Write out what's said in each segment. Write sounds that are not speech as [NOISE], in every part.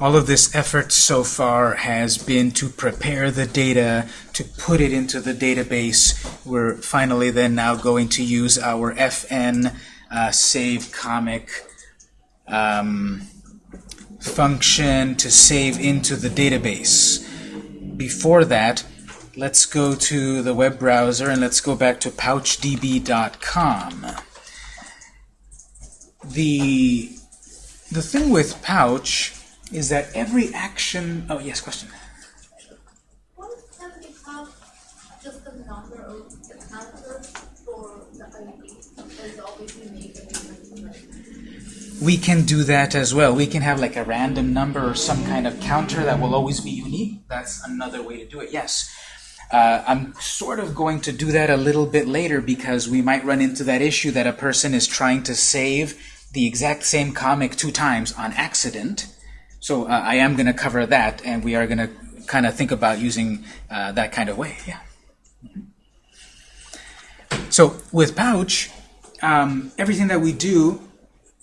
all of this effort so far has been to prepare the data, to put it into the database. We're finally then now going to use our fn uh, save comic um, function to save into the database. Before that, let's go to the web browser and let's go back to pouchdb.com. The, the thing with Pouch is that every action... Oh, yes, question. What can we just the number of the counter for the ID? There's obviously make a difference. We can do that as well. We can have like a random number or some kind of counter that will always be unique. That's another way to do it, yes. Uh, I'm sort of going to do that a little bit later because we might run into that issue that a person is trying to save the exact same comic two times on accident. So uh, I am going to cover that, and we are going to kind of think about using uh, that kind of way. Yeah. So with Pouch, um, everything that we do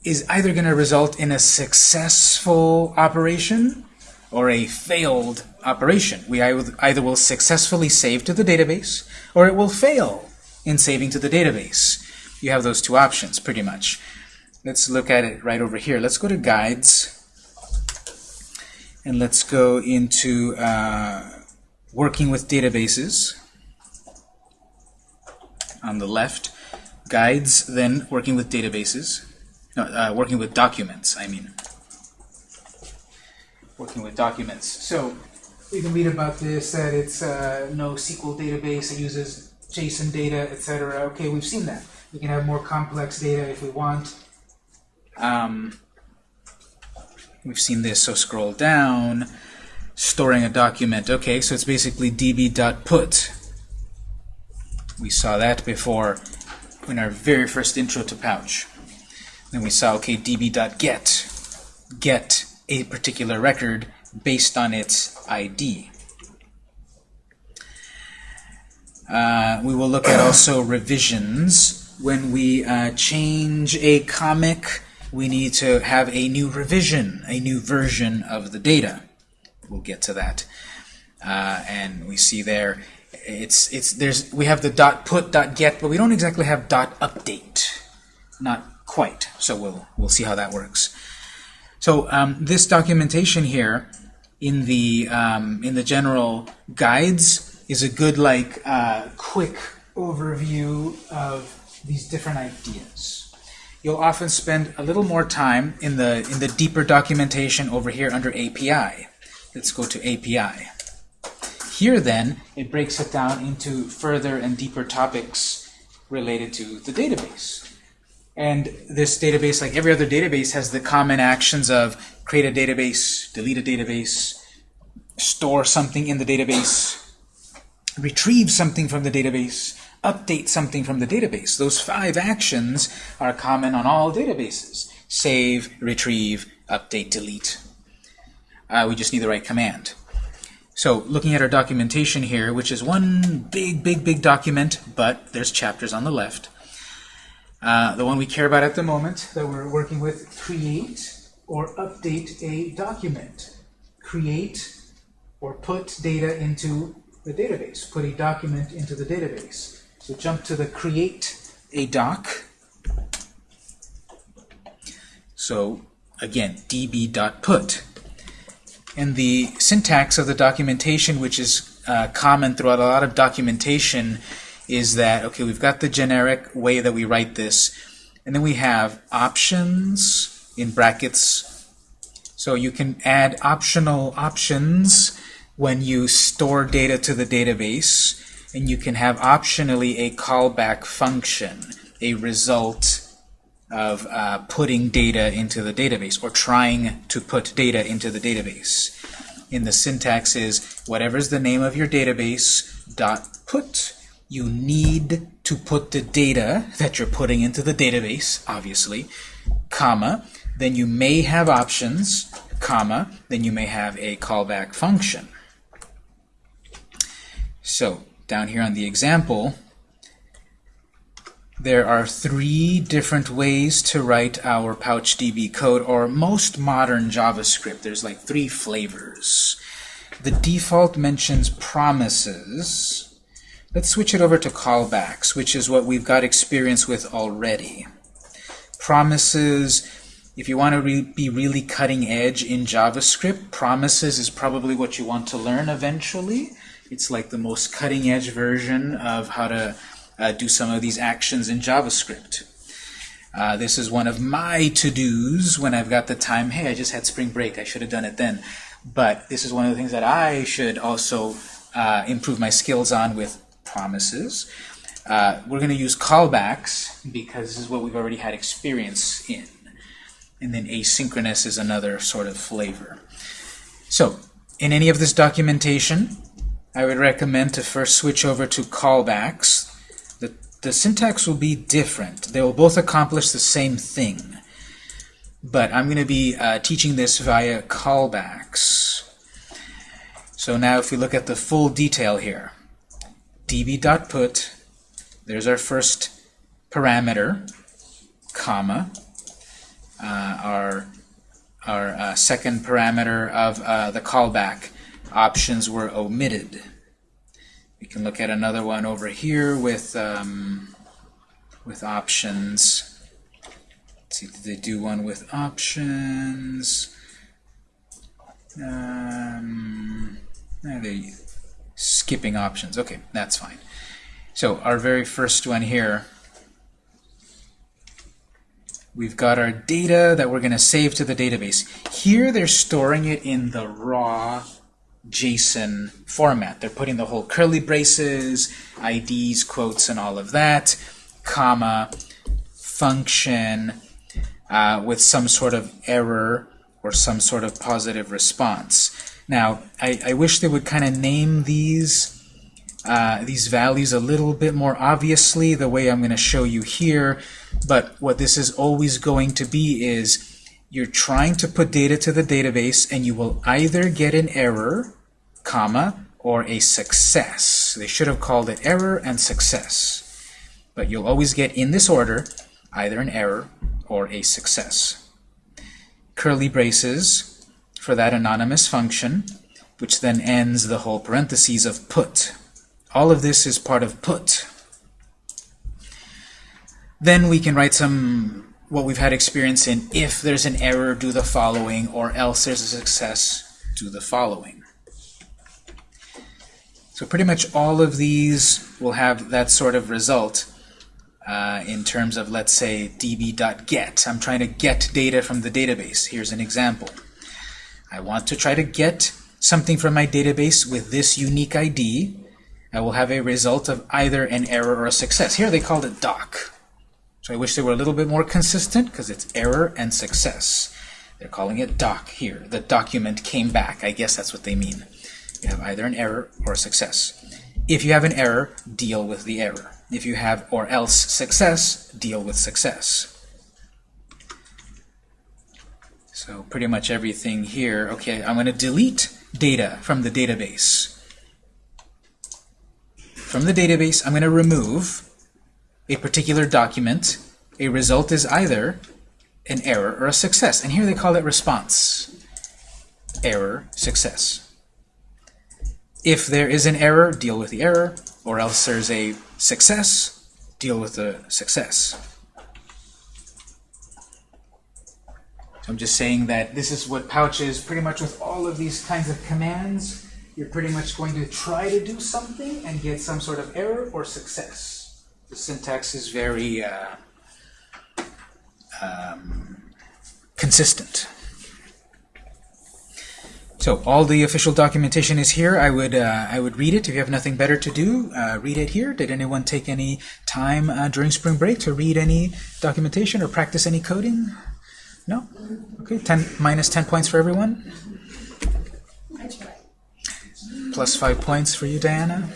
is either going to result in a successful operation or a failed operation. We either will successfully save to the database or it will fail in saving to the database. You have those two options pretty much. Let's look at it right over here. Let's go to Guides and let's go into uh, Working with Databases on the left. Guides, then Working with Databases. No, uh, working with documents, I mean. Working with documents. So we can read about this, that it's uh, NoSQL database, it uses JSON data, etc. Okay, we've seen that. We can have more complex data if we want. Um, we've seen this, so scroll down. Storing a document. Okay, so it's basically db.put. We saw that before in our very first intro to Pouch. Then we saw, okay, db.get. Get a particular record based on its ID. Uh, we will look at also revisions. When we uh, change a comic, we need to have a new revision, a new version of the data. We'll get to that. Uh, and we see there, it's it's there's we have the dot put dot get, but we don't exactly have dot update. Not quite. So we'll we'll see how that works. So um, this documentation here in the um, in the general guides is a good like uh, quick overview of these different ideas. You'll often spend a little more time in the in the deeper documentation over here under API. Let's go to API. Here then, it breaks it down into further and deeper topics related to the database. And this database, like every other database, has the common actions of create a database, delete a database, store something in the database, retrieve something from the database, update something from the database. Those five actions are common on all databases. Save, retrieve, update, delete. Uh, we just need the right command. So looking at our documentation here, which is one big, big, big document, but there's chapters on the left. Uh, the one we care about at the moment that we're working with, create or update a document. Create or put data into the database. Put a document into the database. So jump to the create a doc. So again, db.put. And the syntax of the documentation, which is uh, common throughout a lot of documentation, is that, okay, we've got the generic way that we write this, and then we have options in brackets. So you can add optional options when you store data to the database, and you can have optionally a callback function, a result of uh, putting data into the database, or trying to put data into the database. In the syntax is whatever's the name of your database, dot put you need to put the data that you're putting into the database, obviously, comma, then you may have options, comma, then you may have a callback function. So down here on the example, There are three different ways to write our PouchDB code, or most modern JavaScript. There's like three flavors. The default mentions promises. Let's switch it over to callbacks, which is what we've got experience with already. Promises, if you want to re be really cutting edge in JavaScript, promises is probably what you want to learn eventually. It's like the most cutting edge version of how to uh, do some of these actions in JavaScript. Uh, this is one of my to-dos when I've got the time. Hey, I just had spring break. I should have done it then. But this is one of the things that I should also uh, improve my skills on with promises. Uh, we're going to use callbacks because this is what we've already had experience in. And then asynchronous is another sort of flavor. So, in any of this documentation, I would recommend to first switch over to callbacks. The, the syntax will be different. They will both accomplish the same thing. But I'm going to be uh, teaching this via callbacks. So now if we look at the full detail here, db.put, there's our first parameter, comma, uh, our, our uh, second parameter of uh, the callback. Options were omitted. We can look at another one over here with, um, with options. Let's see, did they do one with options? Um, they skipping options? Okay, that's fine. So our very first one here, we've got our data that we're going to save to the database. Here they're storing it in the raw JSON format. They're putting the whole curly braces, IDs, quotes, and all of that, comma, function, uh, with some sort of error or some sort of positive response. Now, I, I wish they would kind of name these uh, these values a little bit more obviously the way I'm going to show you here, but what this is always going to be is you're trying to put data to the database and you will either get an error, comma, or a success. They should have called it error and success. But you'll always get in this order either an error or a success. Curly braces for that anonymous function, which then ends the whole parentheses of put. All of this is part of put. Then we can write some what we've had experience in if there's an error, do the following, or else there's a success, do the following. So pretty much all of these will have that sort of result uh, in terms of, let's say, db.get. I'm trying to get data from the database. Here's an example. I want to try to get something from my database with this unique ID. I will have a result of either an error or a success. Here they called it doc. So I wish they were a little bit more consistent because it's error and success. They're calling it doc here. The document came back. I guess that's what they mean. You have either an error or a success. If you have an error, deal with the error. If you have or else success, deal with success. So pretty much everything here. Okay, I'm going to delete data from the database. From the database, I'm going to remove a particular document, a result is either an error or a success. And here they call it response. Error, success. If there is an error, deal with the error, or else there's a success, deal with the success. So I'm just saying that this is what Pouch is pretty much with all of these kinds of commands. You're pretty much going to try to do something and get some sort of error or success the syntax is very uh, um, consistent. So all the official documentation is here. I would uh, I would read it if you have nothing better to do. Uh, read it here. Did anyone take any time uh, during spring break to read any documentation or practice any coding? No. Okay. Ten minus ten points for everyone. Plus five points for you, Diana.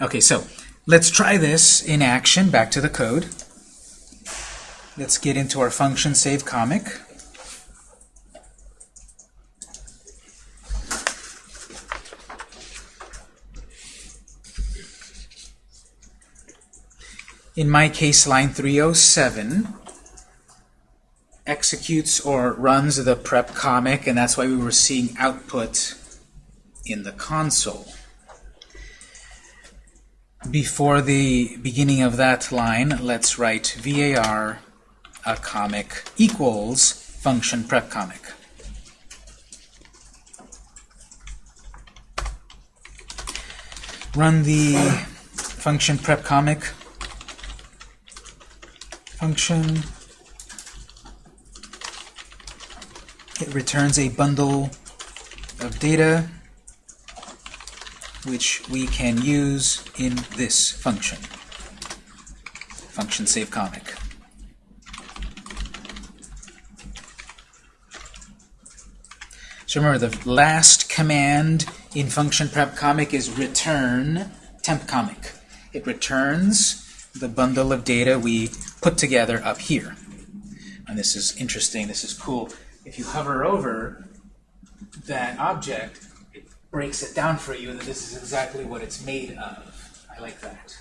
Okay. So Let's try this in action, back to the code. Let's get into our function save comic. In my case, line 307 executes or runs the prep comic, and that's why we were seeing output in the console. Before the beginning of that line, let's write var a comic equals function prep comic. Run the function prep comic function. It returns a bundle of data which we can use in this function, function save comic. So remember, the last command in function prep comic is return temp comic. It returns the bundle of data we put together up here. And this is interesting, this is cool. If you hover over that object, breaks it down for you that this is exactly what it's made of. I like that.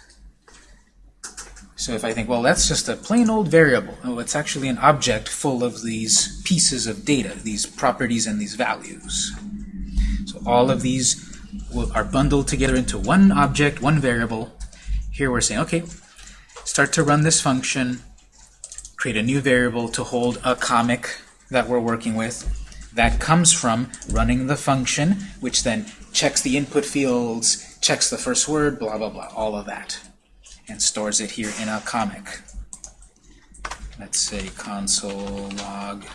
So if I think, well, that's just a plain old variable. Oh, it's actually an object full of these pieces of data, these properties and these values. So all of these will, are bundled together into one object, one variable. Here we're saying, okay, start to run this function, create a new variable to hold a comic that we're working with, that comes from running the function, which then checks the input fields, checks the first word, blah, blah, blah, all of that, and stores it here in a comic. Let's say console log.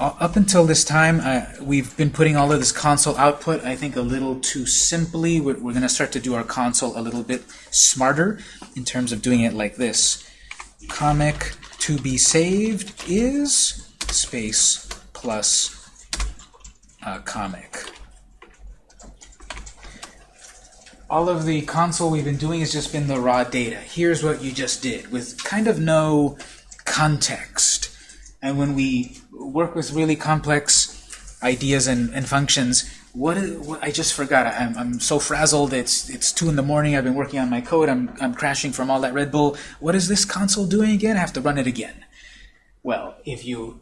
Up until this time, uh, we've been putting all of this console output, I think, a little too simply. We're, we're going to start to do our console a little bit smarter in terms of doing it like this. Comic to be saved is space plus uh, comic. All of the console we've been doing has just been the raw data. Here's what you just did with kind of no context. And when we work with really complex ideas and, and functions, what, is, what I just forgot. I'm, I'm so frazzled. It's it's two in the morning. I've been working on my code. I'm I'm crashing from all that Red Bull. What is this console doing again? I have to run it again. Well, if you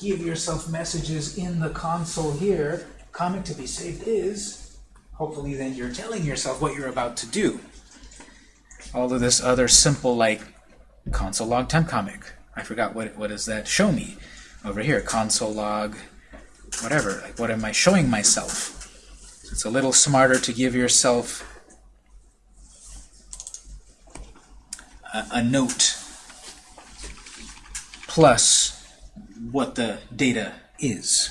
give yourself messages in the console here, comic to be saved is, hopefully then you're telling yourself what you're about to do. All of this other simple like console log temp comic. I forgot what what does that show me over here. Console log whatever. Like what am I showing myself? It's a little smarter to give yourself a, a note plus what the data is.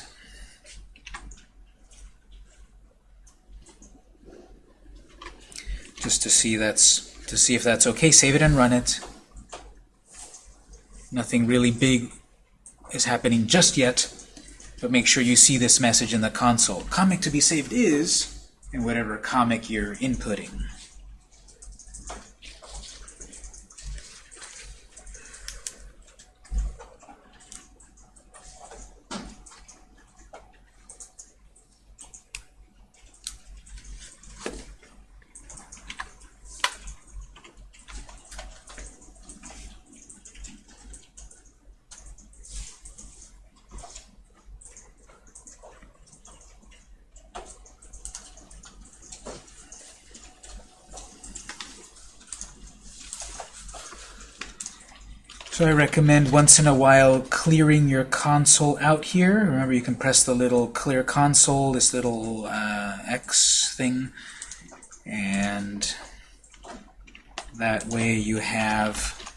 Just to see that's to see if that's okay, save it and run it. Nothing really big is happening just yet, but make sure you see this message in the console. Comic to be saved is, and whatever comic you're inputting. So I recommend once in a while clearing your console out here. Remember you can press the little clear console, this little uh, X thing, and that way you have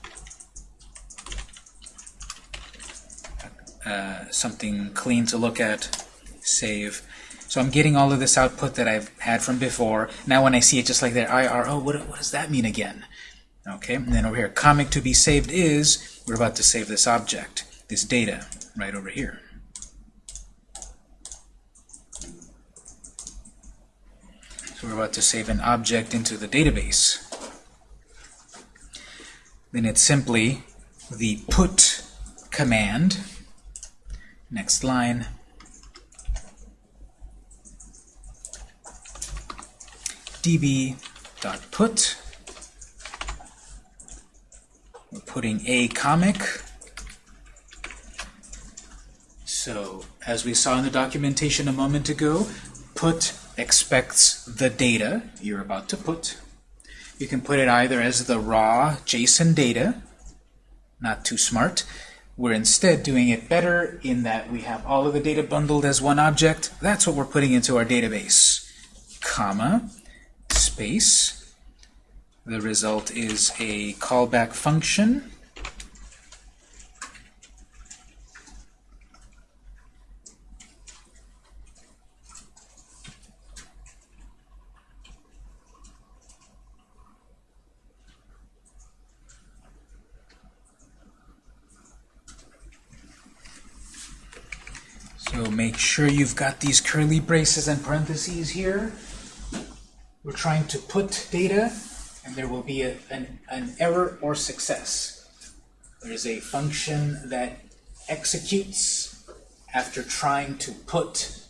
uh, something clean to look at, save. So I'm getting all of this output that I've had from before. Now when I see it just like that, IR, oh, what, what does that mean again? Okay, and then over here, comic to be saved is, we're about to save this object, this data, right over here. So we're about to save an object into the database. Then it's simply the put command, next line, db.put We're putting a comic. So, as we saw in the documentation a moment ago, put expects the data you're about to put. You can put it either as the raw JSON data, not too smart. We're instead doing it better in that we have all of the data bundled as one object. That's what we're putting into our database. Comma, space. The result is a callback function. So make sure you've got these curly braces and parentheses here. We're trying to put data, and there will be a, an, an error or success. There's a function that executes after trying to put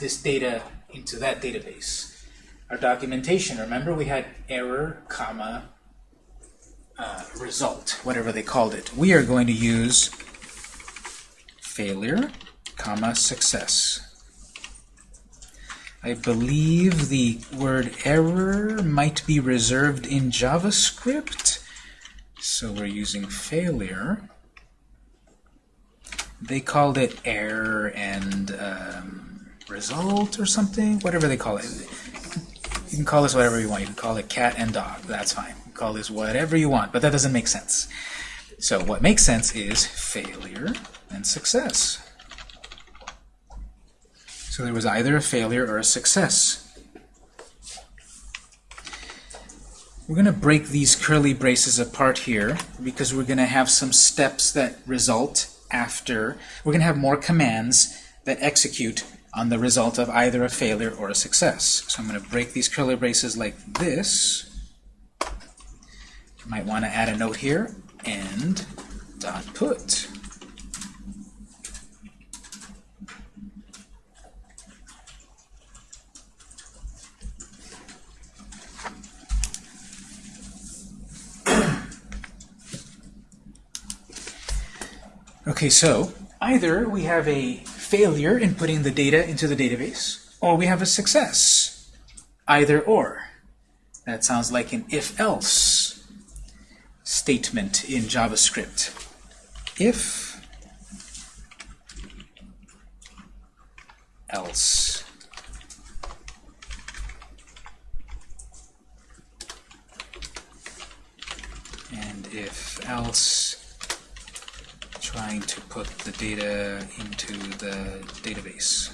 this data into that database. Our documentation, remember we had error, comma, uh, result, whatever they called it. We are going to use failure, comma, success. I believe the word error might be reserved in JavaScript. So we're using failure. They called it error and um, result or something, whatever they call it. You can call this whatever you want. You can call it cat and dog. That's fine. You call this whatever you want, but that doesn't make sense. So what makes sense is failure and success. So there was either a failure or a success. We're going to break these curly braces apart here because we're going to have some steps that result after. We're going to have more commands that execute on the result of either a failure or a success. So I'm going to break these curly braces like this. You might want to add a note here, and dot put. Okay, so either we have a failure in putting the data into the database, or we have a success. Either or. That sounds like an if-else statement in JavaScript. If else. And if else trying to put the data into the database.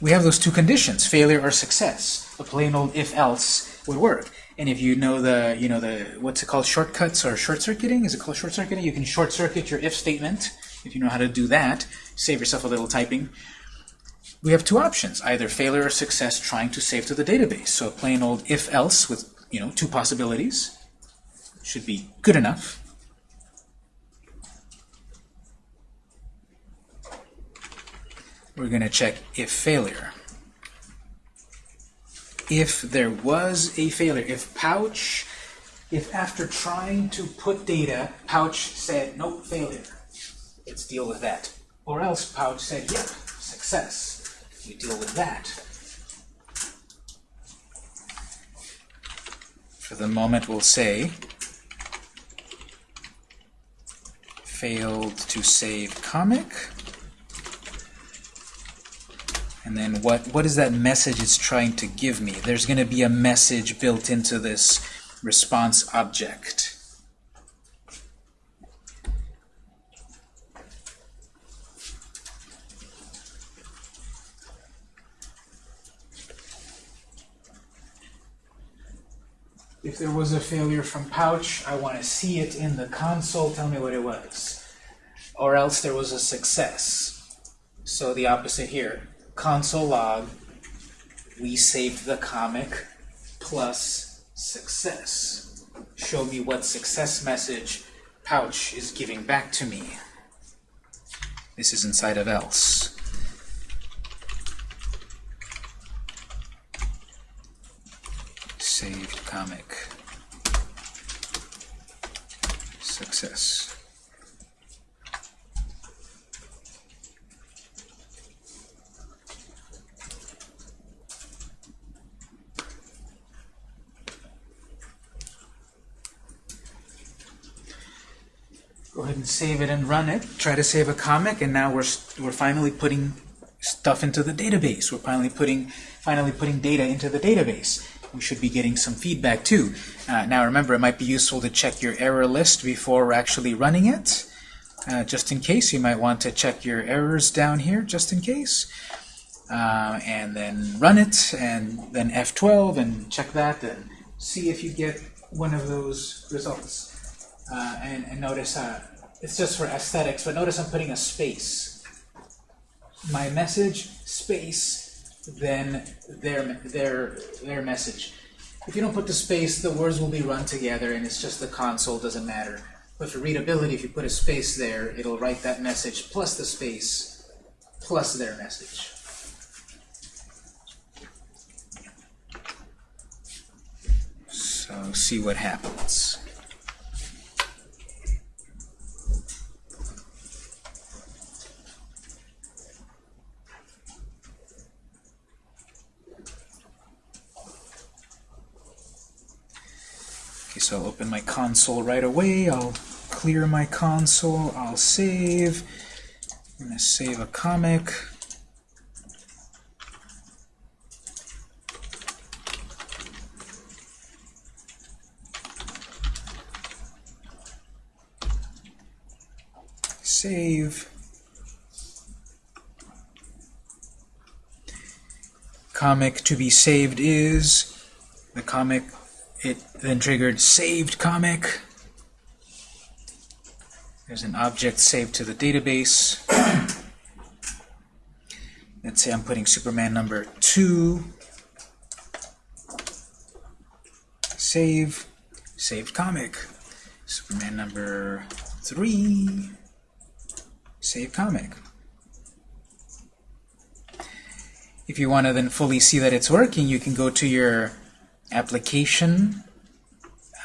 We have those two conditions, failure or success. A plain old if-else would work. And if you know the, you know the, what's it called, shortcuts or short-circuiting? Is it called short-circuiting? You can short-circuit your if statement. If you know how to do that, save yourself a little typing. We have two options, either failure or success trying to save to the database. So a plain old if-else with, you know, two possibilities should be good enough. We're going to check if failure. If there was a failure, if pouch, if after trying to put data, pouch said, nope, failure, let's deal with that. Or else pouch said, yep, success, we deal with that. For the moment, we'll say, failed to save comic. And then what, what is that message it's trying to give me? There's going to be a message built into this response object. If there was a failure from pouch, I want to see it in the console, tell me what it was. Or else there was a success. So the opposite here console log, we saved the comic plus success. Show me what success message pouch is giving back to me. This is inside of else. Saved comic. Success. And save it and run it. Try to save a comic, and now we're we're finally putting stuff into the database. We're finally putting finally putting data into the database. We should be getting some feedback too. Uh, now remember, it might be useful to check your error list before actually running it. Uh, just in case, you might want to check your errors down here, just in case. Uh, and then run it, and then F12, and check that, and see if you get one of those results. Uh, and, and notice, uh, it's just for aesthetics, but notice I'm putting a space. My message, space, then their, their, their message. If you don't put the space, the words will be run together and it's just the console, doesn't matter. But for readability, if you put a space there, it'll write that message plus the space plus their message. So see what happens. So I'll open my console right away. I'll clear my console. I'll save. I'm going to save a comic. Save. Comic to be saved is the comic it then triggered saved comic. There's an object saved to the database. [CLEARS THROAT] Let's say I'm putting Superman number 2. Save. Saved comic. Superman number 3. Save comic. If you want to then fully see that it's working, you can go to your application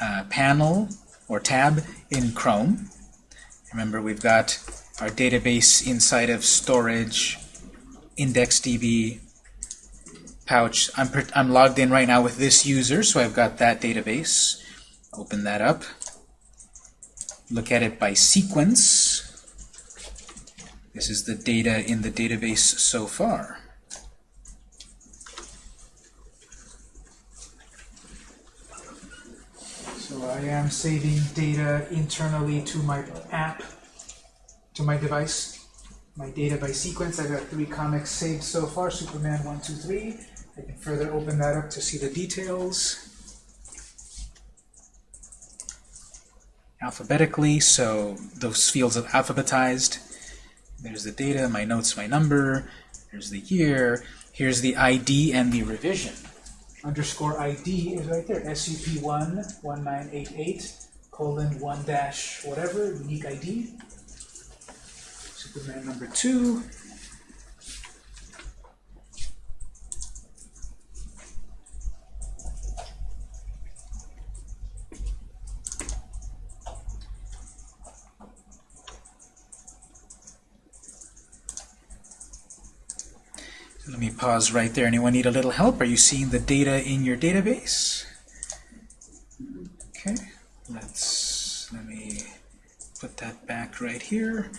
uh, panel or tab in Chrome. Remember, we've got our database inside of storage, IndexedDB, pouch. I'm, I'm logged in right now with this user, so I've got that database. Open that up. Look at it by sequence. This is the data in the database so far. So I am saving data internally to my app, to my device. My data by sequence, I've got three comics saved so far, Superman 1, 2, 3. I can further open that up to see the details. Alphabetically, so those fields are alphabetized. There's the data, my notes, my number. There's the year. Here's the ID and the revision underscore ID is right there, SUP1 1988 colon 1 dash whatever, unique ID. Superman number 2. Let me pause right there. Anyone need a little help? Are you seeing the data in your database? Okay, let's let me put that back right here.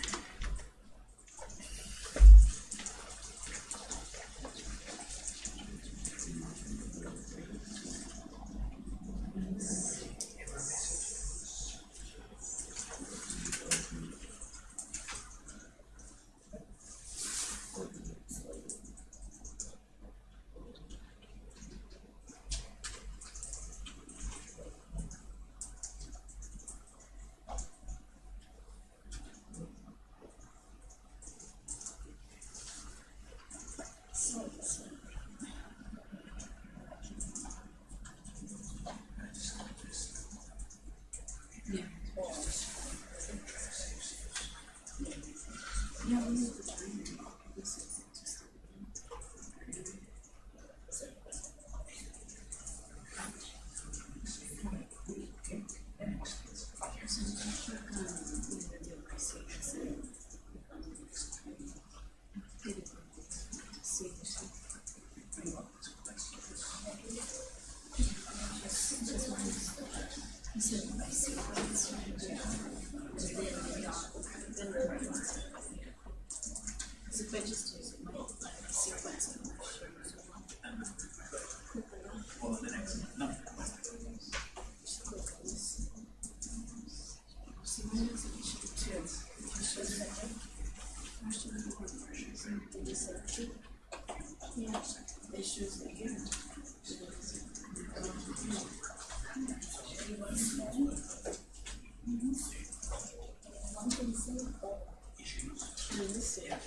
It's there,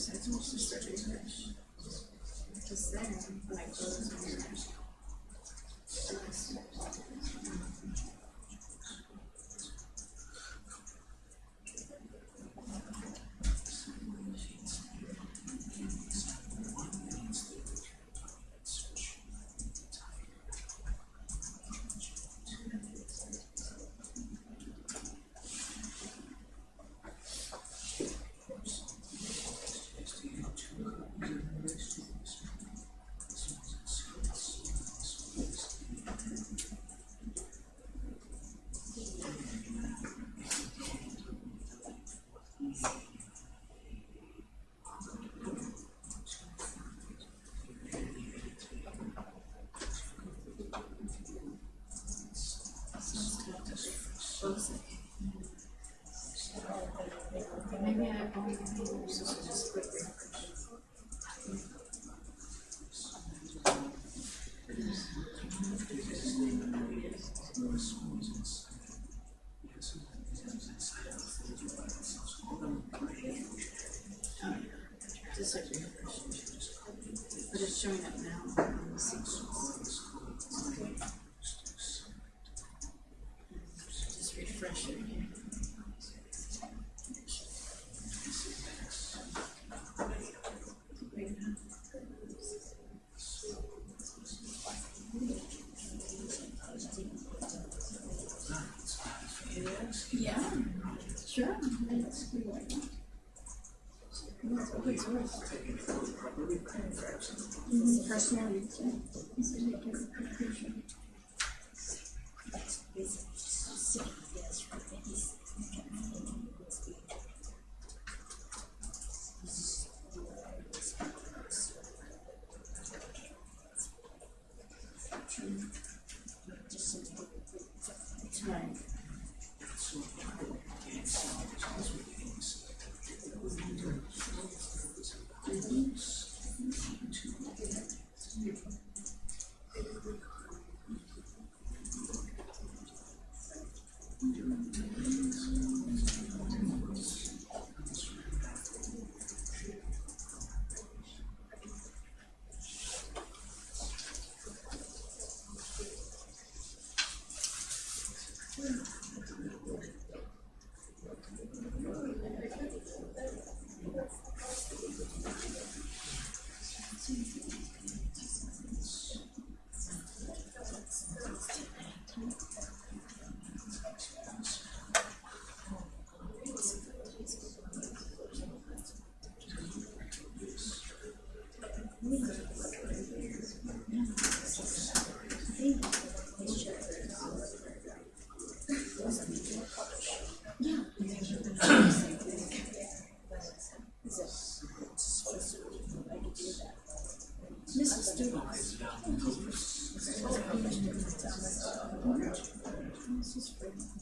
it's just, it's almost just a refresh. Just there, like those are there. Maybe I only just just quick refresh. Just like refresh. But it's showing up now on the sequence. Just refresh it again. Yeah, sure. Source. Personal. Mrs. Freeman.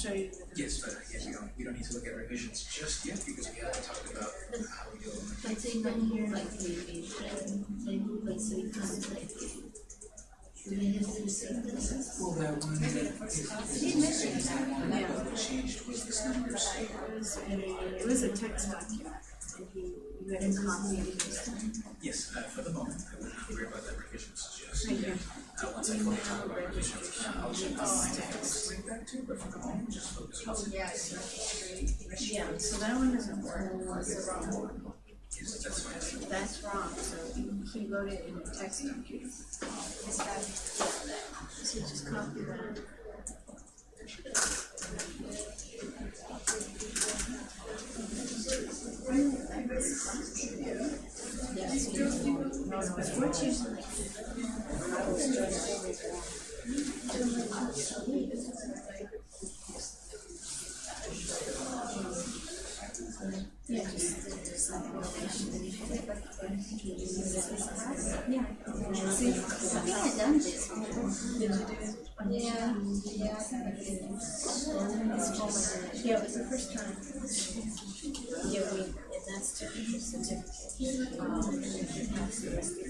I'll show you. the- Yes, but again, we don't, we don't need to look at revisions just yet because we haven't talked about how we Let's say down here, like move like so you kind of like. Do they have to say this? Well, that one, that is, is that one, what changed was this numbers. It was a, it was a text document, and he, you had a copy of it. Yes, uh, for the moment, I wouldn't worry about that revisions just. Uh, once Uh, focus on. Yeah, so that one doesn't work, it's the wrong. That's. That's wrong, so he wrote it in a text document. So just copy that. It's fourteen. Yeah, just, just like Yeah. See, Yeah, yeah. Yeah. Yeah, we, and that's certificate. Um, and if you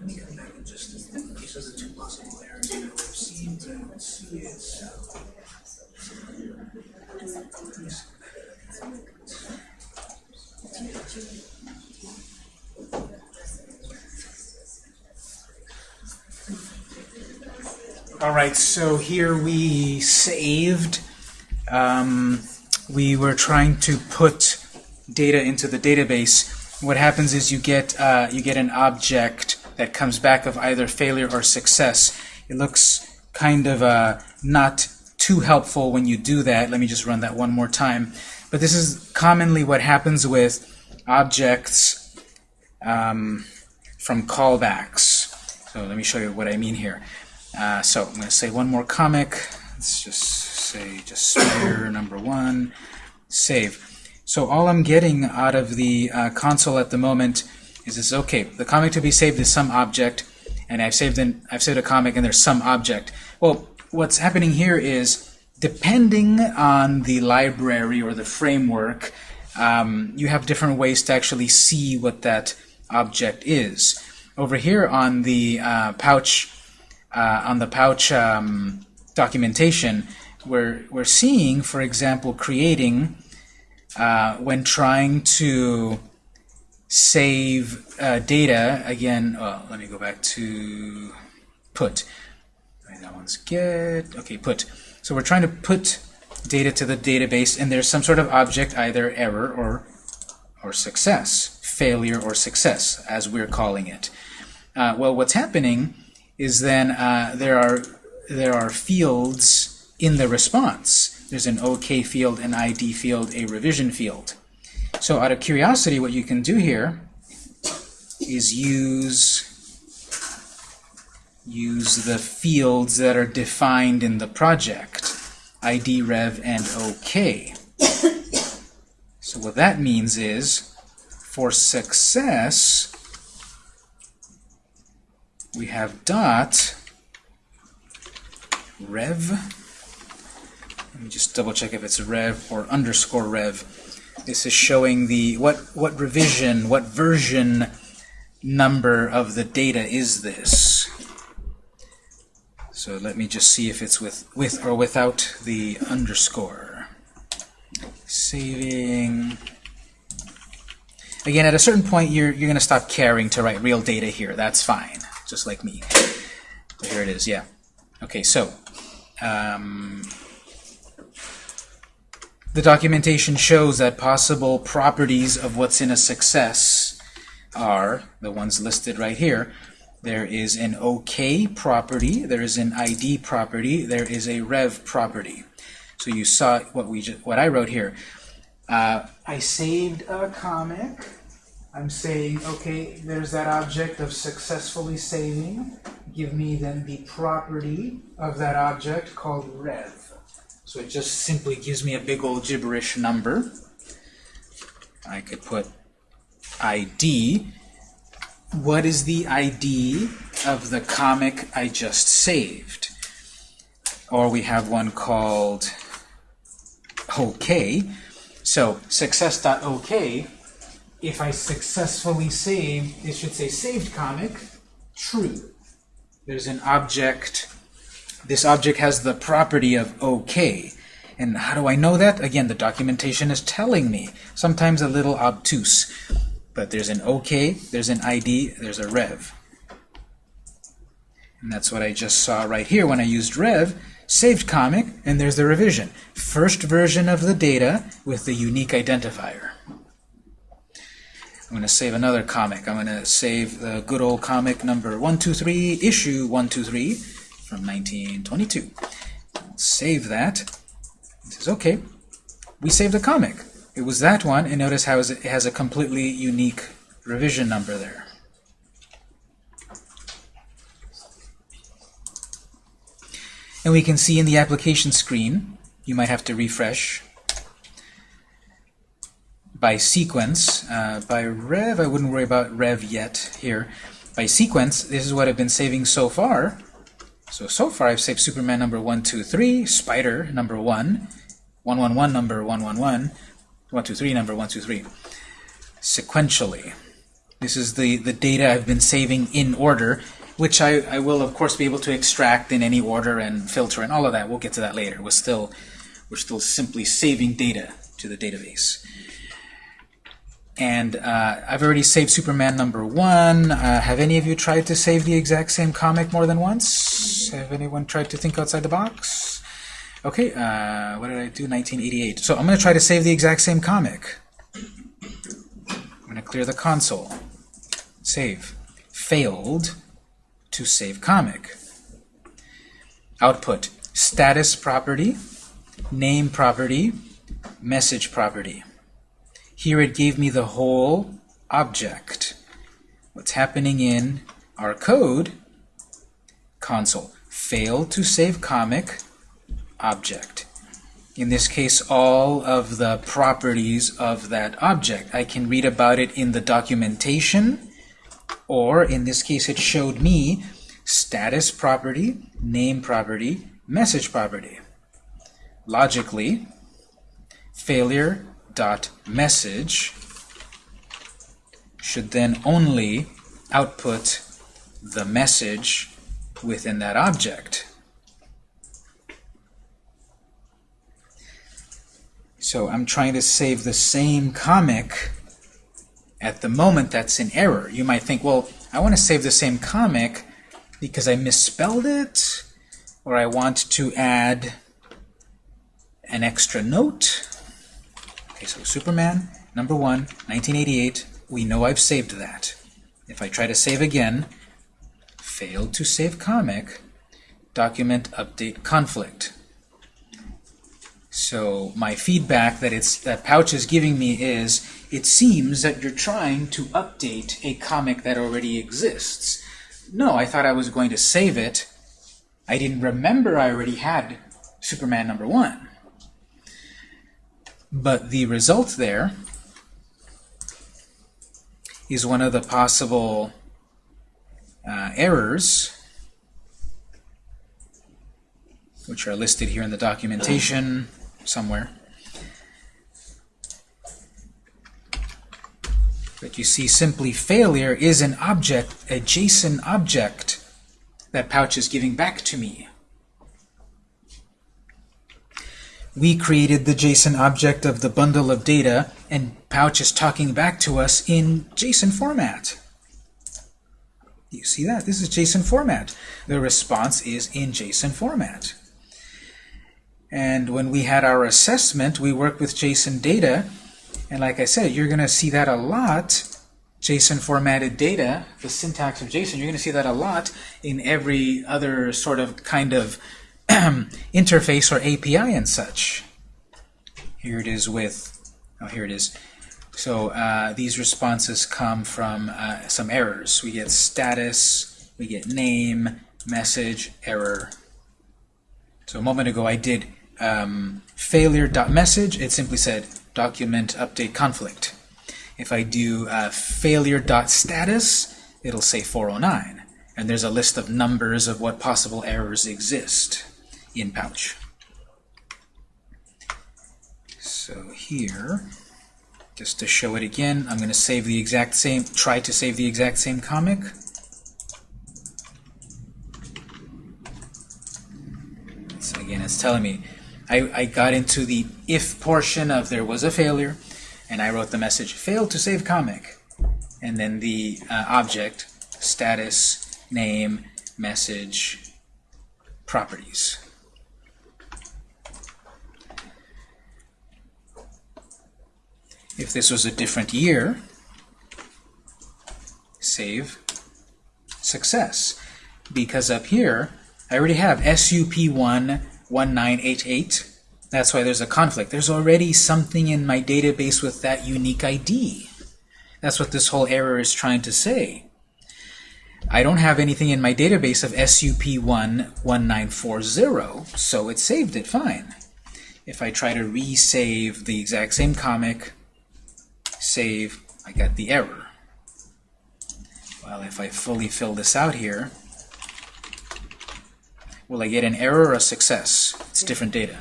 the, All right, so here we saved. Um, we were trying to put data into the database. What happens is you get uh, you get an object that comes back of either failure or success. It looks kind of uh, not too helpful when you do that. Let me just run that one more time. But this is commonly what happens with objects um, from callbacks. So let me show you what I mean here. Uh, so I'm going to say one more comic. Let's just say just spare number one. Save. So all I'm getting out of the uh, console at the moment is this. Okay, the comic to be saved is some object, and I've saved in I've saved a comic, and there's some object. Well, what's happening here is depending on the library or the framework, um, you have different ways to actually see what that object is. Over here on the uh, pouch uh, on the pouch um, documentation, we're, we're seeing, for example, creating, uh, when trying to save uh, data, again, well, let me go back to put. That one's get, okay, put. So we're trying to put data to the database, and there's some sort of object, either error or, or success, failure or success, as we're calling it. Uh, well, what's happening is then uh, there are there are fields in the response. There's an OK field, an ID field, a revision field. So out of curiosity, what you can do here is use use the fields that are defined in the project, ID, rev, and OK. [COUGHS] so what that means is, for success, we have dot rev. Let me just double check if it's rev or underscore rev. This is showing the what what revision, what version number of the data is this. So let me just see if it's with with or without the underscore. Saving. Again, at a certain point, you're you're going to stop caring to write real data here. That's fine just like me. Here it is, yeah. Okay, so um, the documentation shows that possible properties of what's in a success are the ones listed right here. There is an OK property, there is an ID property, there is a rev property. So you saw what we just, what I wrote here. Uh, I saved a comic I'm saying, okay, there's that object of successfully saving. Give me then the property of that object called rev. So it just simply gives me a big old gibberish number. I could put ID. What is the ID of the comic I just saved? Or we have one called OK. So success.OK, if I successfully save, it should say saved comic, true. There's an object, this object has the property of OK. And how do I know that? Again, the documentation is telling me. Sometimes a little obtuse. But there's an OK, there's an ID, there's a rev. And that's what I just saw right here when I used rev. Saved comic, and there's the revision. First version of the data with the unique identifier. I'm going to save another comic. I'm going to save the good old comic number 123, issue 123 from 1922. Save that. It says, okay, we saved a comic. It was that one, and notice how it has a completely unique revision number there. And we can see in the application screen, you might have to refresh, by sequence. Uh, by rev, I wouldn't worry about rev yet here. By sequence, this is what I've been saving so far. So, so far I've saved Superman number 123, Spider number 1, 111 number 111, 123 number 123. Sequentially. This is the, the data I've been saving in order, which I, I will of course be able to extract in any order and filter and all of that. We'll get to that later. We're still, we're still simply saving data to the database. And uh, I've already saved Superman number one. Uh, have any of you tried to save the exact same comic more than once? Have anyone tried to think outside the box? Okay, uh, what did I do? 1988. So I'm going to try to save the exact same comic. I'm going to clear the console. Save. Failed to save comic. Output. Status property, name property, message property. Here it gave me the whole object. What's happening in our code console. Failed to save comic object. In this case, all of the properties of that object. I can read about it in the documentation, or in this case, it showed me status property, name property, message property. Logically, failure dot message should then only output the message within that object. So I'm trying to save the same comic at the moment that's in error. You might think, well, I want to save the same comic because I misspelled it, or I want to add an extra note. Okay, so Superman, number one, 1988, we know I've saved that. If I try to save again, failed to save comic, document update conflict. So my feedback that it's that Pouch is giving me is, it seems that you're trying to update a comic that already exists. No, I thought I was going to save it. I didn't remember I already had Superman number one. But the result there is one of the possible uh, errors which are listed here in the documentation somewhere. But you see simply failure is an object, a JSON object that Pouch is giving back to me. We created the JSON object of the bundle of data, and Pouch is talking back to us in JSON format. You see that? This is JSON format. The response is in JSON format. And when we had our assessment, we worked with JSON data. And like I said, you're going to see that a lot. JSON formatted data, the syntax of JSON, you're going to see that a lot in every other sort of kind of [CLEARS THROAT] interface or API and such. Here it is with, oh, here it is. So uh, these responses come from uh, some errors. We get status, we get name, message, error. So a moment ago I did um, failure.message, it simply said document update conflict. If I do uh, failure.status, it'll say 409. And there's a list of numbers of what possible errors exist in Pouch. So here, just to show it again, I'm going to save the exact same, try to save the exact same comic. So again, it's telling me, I, I got into the if portion of there was a failure, and I wrote the message, failed to save comic. And then the uh, object, status, name, message, properties. If this was a different year, save success. Because up here, I already have SUP11988. That's why there's a conflict. There's already something in my database with that unique ID. That's what this whole error is trying to say. I don't have anything in my database of SUP11940, so it saved it fine. If I try to resave the exact same comic, save, I got the error. Well, if I fully fill this out here, will I get an error or a success? It's different data.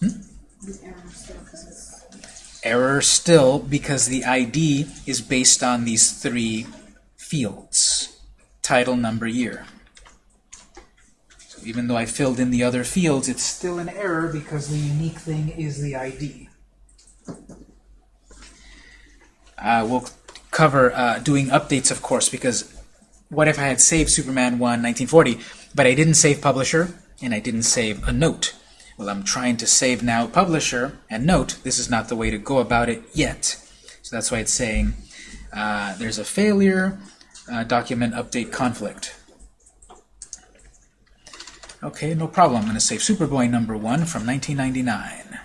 Hmm? Error still because the ID is based on these three fields. Title, number, year. So even though I filled in the other fields, it's still an error because the unique thing is the ID. Uh, we'll cover uh, doing updates, of course, because what if I had saved Superman 1 1940, but I didn't save publisher, and I didn't save a note? Well, I'm trying to save now publisher, and note, this is not the way to go about it yet. So that's why it's saying uh, there's a failure, uh, document update conflict. Okay, no problem. I'm going to save Superboy number 1 from 1999.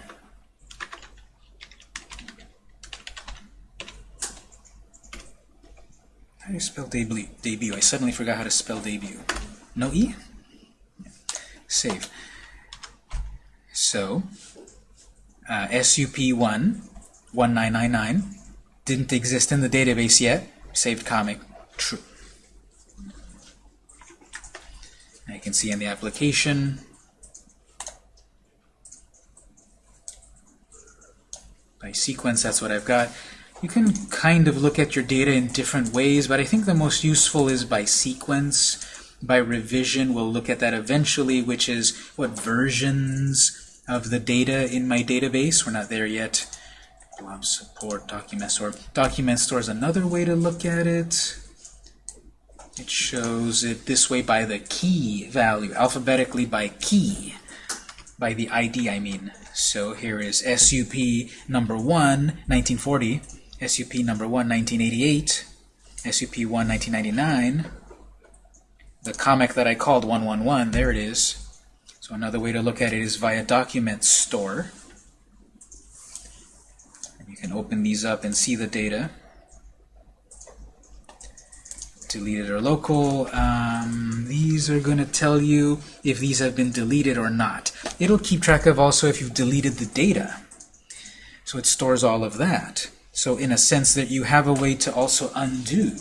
How do you spell debut? debut? I suddenly forgot how to spell debut. No E? Save. So, uh, SUP1 1999 didn't exist in the database yet. Saved comic, true. You can see in the application, by sequence, that's what I've got. You can kind of look at your data in different ways, but I think the most useful is by sequence. By revision, we'll look at that eventually, which is what versions of the data in my database. We're not there yet. Blob support, document store. Document store is another way to look at it. It shows it this way by the key value, alphabetically by key, by the ID, I mean. So here is SUP number 1, 1940, SUP number 1, 1988, SUP 1, 1999, the comic that I called 111, there it is. So another way to look at it is via document store. You can open these up and see the data. Deleted or local. Um, these are going to tell you if these have been deleted or not. It'll keep track of also if you've deleted the data. So it stores all of that. So in a sense that you have a way to also undo.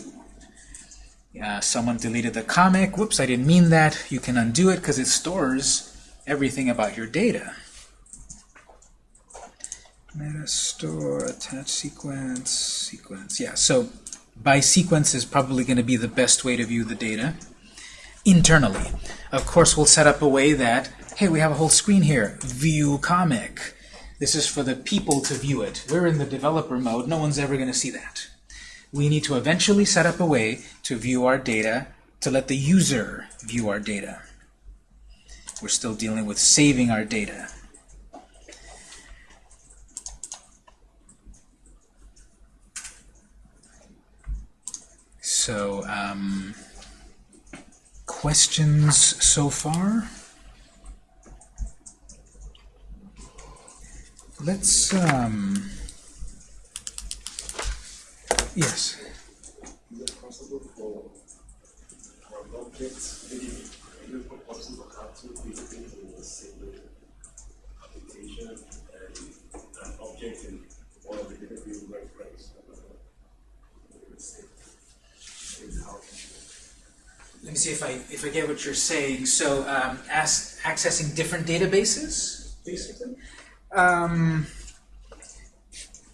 Uh, someone deleted the comic. Whoops, I didn't mean that. You can undo it because it stores everything about your data. Meta store, attach sequence, sequence. Yeah, so by sequence is probably going to be the best way to view the data internally. Of course, we'll set up a way that, hey, we have a whole screen here, view comic. This is for the people to view it. We're in the developer mode. No one's ever going to see that. We need to eventually set up a way to view our data, to let the user view our data. We're still dealing with saving our data. So, um, questions so far? Let's, um, yes. Is it possible for our objects, maybe, is it possible to have two things in the same application and an object in one of the different view reference? Let me see if I if I get what you're saying. So, um, as, accessing different databases, basically. Um,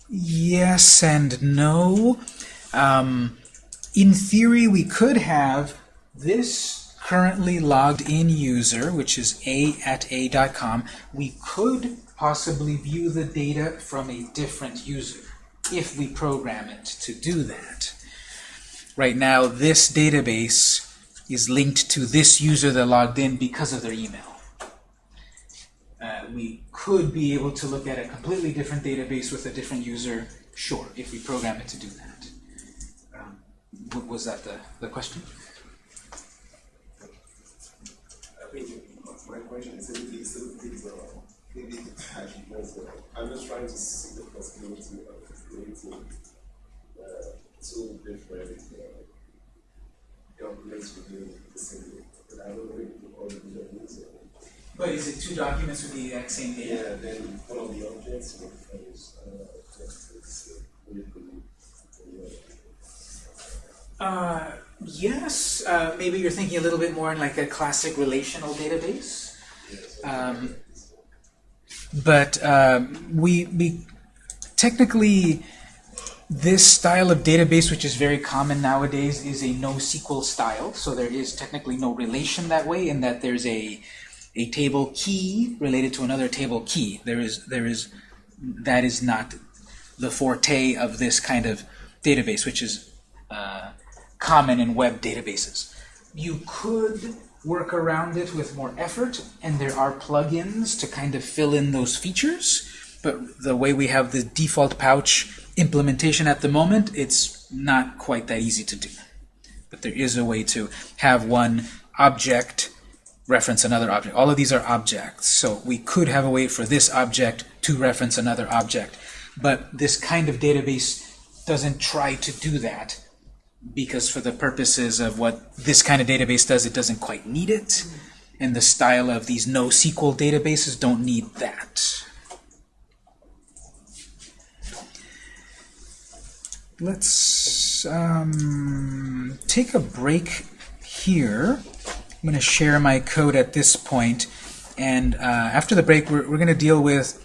Yes and no. Um, in theory, we could have this currently logged in user, which is a at a.com. We could possibly view the data from a different user if we program it to do that. Right now, this database is linked to this user that logged in because of their email. Uh, we could be able to look at a completely different database with a different user, sure, if we program it to do that. Um, was that the, the question? I think my question is uh, maybe uh, I'm just trying to see the possibility of creating uh, two different uh, documents within the same. But I don't know if it the. But is it two documents with the exact same data? Yeah, then one of the objects uh, this uh. Uh, yes, uh, maybe you're thinking a little bit more in like a classic relational database. Um, but um, we, we technically this style of database, which is very common nowadays, is a NoSQL style. So there is technically no relation that way, in that there's a a table key related to another table key. There is there is that is not the forte of this kind of database, which is uh, common in web databases. You could work around it with more effort, and there are plugins to kind of fill in those features. But the way we have the default pouch implementation at the moment, it's not quite that easy to do. But there is a way to have one object reference another object. All of these are objects, so we could have a way for this object to reference another object. But this kind of database doesn't try to do that because for the purposes of what this kind of database does, it doesn't quite need it. And the style of these NoSQL databases don't need that. Let's um, take a break here. I'm going to share my code at this point, and uh, after the break, we're, we're going to deal with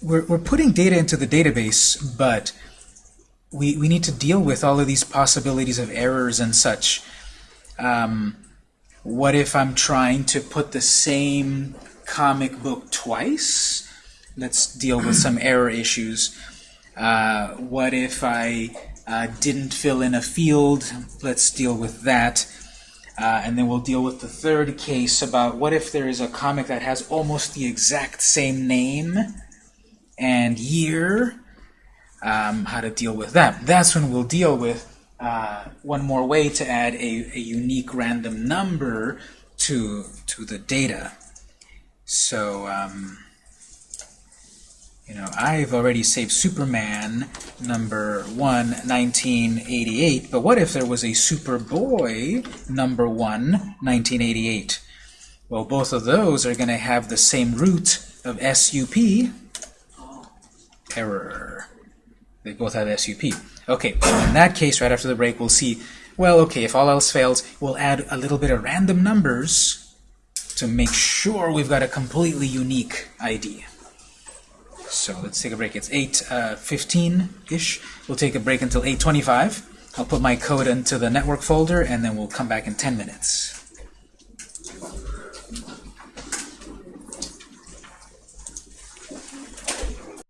we're, we're putting data into the database, but we, we need to deal with all of these possibilities of errors and such. Um, what if I'm trying to put the same comic book twice? Let's deal with some [CLEARS THROAT] error issues. Uh, what if I uh, didn't fill in a field? Let's deal with that. Uh, and then we'll deal with the third case about what if there is a comic that has almost the exact same name and year, um, how to deal with that. That's when we'll deal with uh, one more way to add a, a unique random number to, to the data. So, um, you know, I've already saved Superman number 1, 1988, but what if there was a Superboy number 1, 1988? Well, both of those are going to have the same root of SUP. Error. They both have SUP. Okay, in that case, right after the break, we'll see, well, okay, if all else fails, we'll add a little bit of random numbers to make sure we've got a completely unique ID. So let's take a break. It's 8.15-ish. Uh, we'll take a break until 8.25. I'll put my code into the network folder, and then we'll come back in 10 minutes.